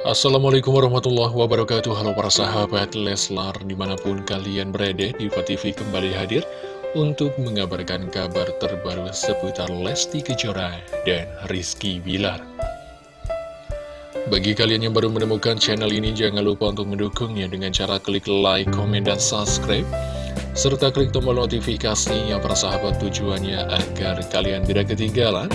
Assalamualaikum warahmatullahi wabarakatuh. Halo para sahabat Leslar Di mana pun kalian berada di TV kembali hadir Untuk mengabarkan kabar terbaru seputar Lesti Kejora dan Rizky Bilar. Bagi kalian yang baru menemukan channel ini Jangan lupa untuk mendukungnya dengan cara klik like, komen, dan subscribe serta klik tombol notifikasinya para sahabat tujuannya agar kalian tidak ketinggalan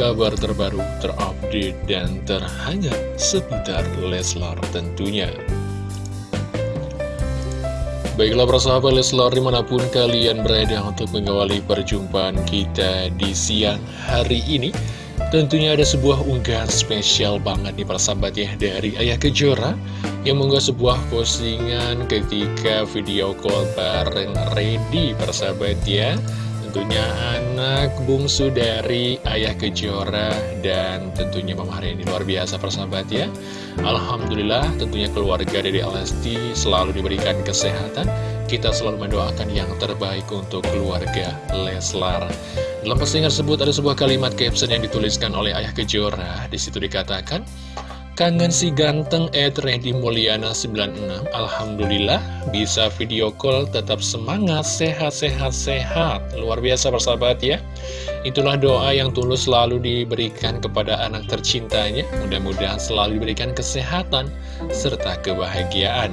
kabar terbaru, terupdate, dan terhangat seputar Leslar tentunya. Baiklah persahabat Leslar di mana pun kalian berada untuk mengawali perjumpaan kita di siang hari ini Tentunya ada sebuah unggahan spesial banget nih persahabat ya dari Ayah Kejora Yang mengunggah sebuah postingan ketika video call bareng Ready persahabat ya tentunya anak bungsu dari Ayah Kejora. Dan tentunya Mama Hari ini luar biasa persahabat ya. Alhamdulillah tentunya keluarga dari Alesti selalu diberikan kesehatan. Kita selalu mendoakan yang terbaik untuk keluarga Leslar. Dalam postingan tersebut ada sebuah kalimat caption yang dituliskan oleh Ayah Kejora. Di situ dikatakan Kangen si ganteng Ed Reddy Mulyana 96 Alhamdulillah bisa video call tetap semangat sehat-sehat-sehat Luar biasa persahabat ya. Itulah doa yang tulus selalu diberikan kepada anak tercintanya. Mudah-mudahan selalu diberikan kesehatan serta kebahagiaan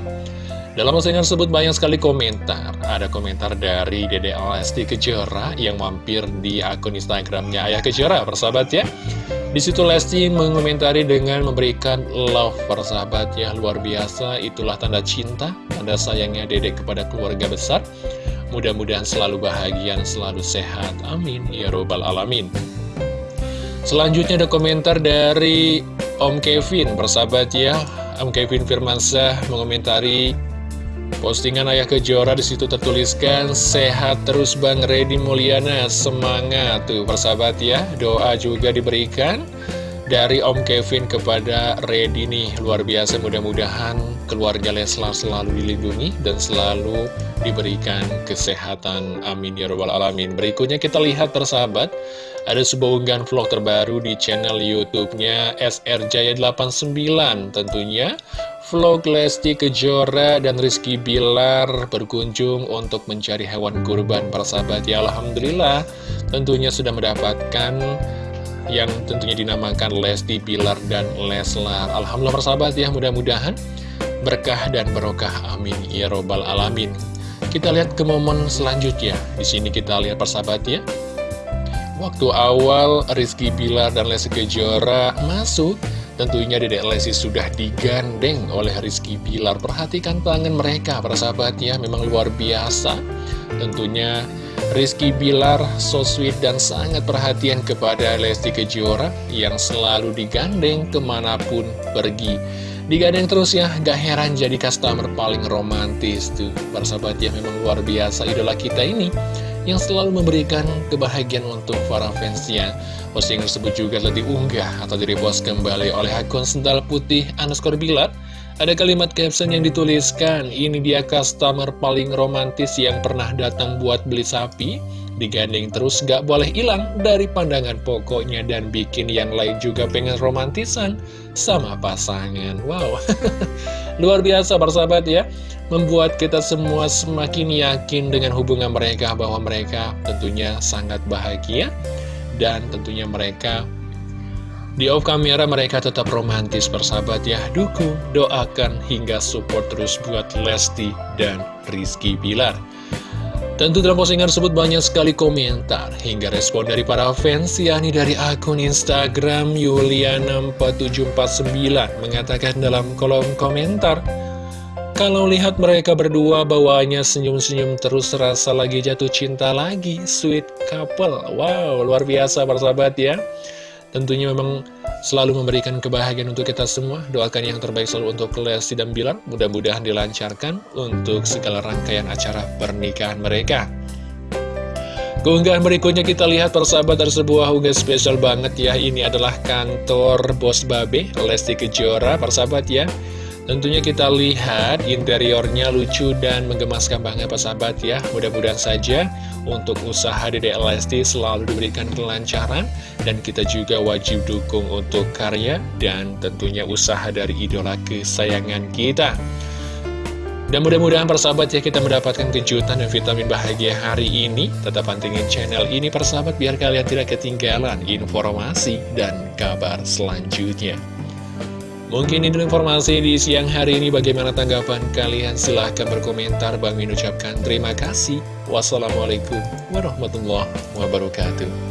dalam postingan tersebut banyak sekali komentar. Ada komentar dari Dede Alasti Kejora yang mampir di akun Instagramnya Ayah Kejora, persahabat ya. Di situ Lesti mengomentari dengan memberikan love persahabat ya luar biasa. Itulah tanda cinta, tanda sayangnya Dede kepada keluarga besar. Mudah-mudahan selalu bahagia selalu sehat. Amin. Ya Robbal Alamin. Selanjutnya ada komentar dari Om Kevin, persahabat ya. Om Kevin Firmansyah mengomentari Postingan Ayah Kejora di situ tertuliskan Sehat terus Bang Redi Mulyana Semangat tuh persahabat ya. Doa juga diberikan Dari Om Kevin kepada Redi nih Luar biasa. Mudah-mudahan keluarga Leslar selalu dilindungi Dan selalu diberikan kesehatan. Amin ya robbal alamin. Berikutnya kita lihat persahabat Ada sebuah unggahan vlog terbaru di channel youtube-nya SR Jaya 89 Tentunya Vlog Lesti Kejora dan Rizky Bilar berkunjung untuk mencari hewan kurban persahabat ya Alhamdulillah tentunya sudah mendapatkan yang tentunya dinamakan Lesti Bilar dan Leslar. Alhamdulillah persahabat ya mudah-mudahan berkah dan barokah. Amin. Ya robbal alamin. Kita lihat ke momen selanjutnya. Di sini kita lihat persahabat ya. Waktu awal Rizky Bilar dan Lesti Kejora masuk Tentunya Dedek Lesti sudah digandeng oleh Rizky Bilar. Perhatikan tangan mereka para sahabat ya Memang luar biasa. Tentunya Rizky Bilar so sweet dan sangat perhatian kepada Lesti Kejora Yang selalu digandeng ke mana pun pergi. Digandeng terus ya, gak heran jadi customer paling romantis tuh. Para sahabat ya memang luar biasa idola kita ini yang selalu memberikan kebahagiaan untuk para fansnya. Posting tersebut juga telah diunggah atau direpost kembali oleh akun sendal putih underscore bilat. Ada kalimat caption yang dituliskan, ini dia customer paling romantis yang pernah datang buat beli sapi, digandeng terus gak boleh hilang dari pandangan pokoknya dan bikin yang lain juga pengen romantisan sama pasangan. Wow, luar biasa persahabat ya membuat kita semua semakin yakin dengan hubungan mereka bahwa mereka tentunya sangat bahagia dan tentunya mereka di off kamera mereka tetap romantis persahabat ya. Dukung doakan hingga support terus buat Lesti dan Rizky Bilar. Tentu dalam postingan tersebut banyak sekali komentar hingga respon dari para fans yakni dari akun Instagram Yuliana4749 mengatakan dalam kolom komentar kalau lihat mereka berdua bawaannya senyum-senyum terus rasa lagi jatuh cinta lagi Sweet couple. Wow luar biasa persahabat ya. Tentunya memang selalu memberikan kebahagiaan untuk kita semua. Doakan yang terbaik selalu untuk Lesti dan Bilar. Mudah-mudahan dilancarkan untuk segala rangkaian acara pernikahan mereka. Keunggahan berikutnya kita lihat persahabat ada sebuah unggah spesial banget ya. Ini adalah kantor Bos Babe Lesti Kejora persahabat ya Tentunya kita lihat interiornya lucu dan menggemaskan banget sahabat ya. Mudah-mudahan saja untuk usaha Dede Lesti selalu diberikan kelancaran Dan kita juga wajib dukung untuk karya dan tentunya usaha dari idola kesayangan kita. Dan mudah-mudahan persahabat ya kita mendapatkan kejutan dan vitamin bahagia hari ini. Tetap pantengin channel ini persahabat biar kalian tidak ketinggalan informasi dan kabar selanjutnya Mungkin ini informasi di siang hari ini bagaimana tanggapan kalian? Silahkan berkomentar. Bang Min ucapkan terima kasih. Wassalamualaikum warahmatullahi wabarakatuh.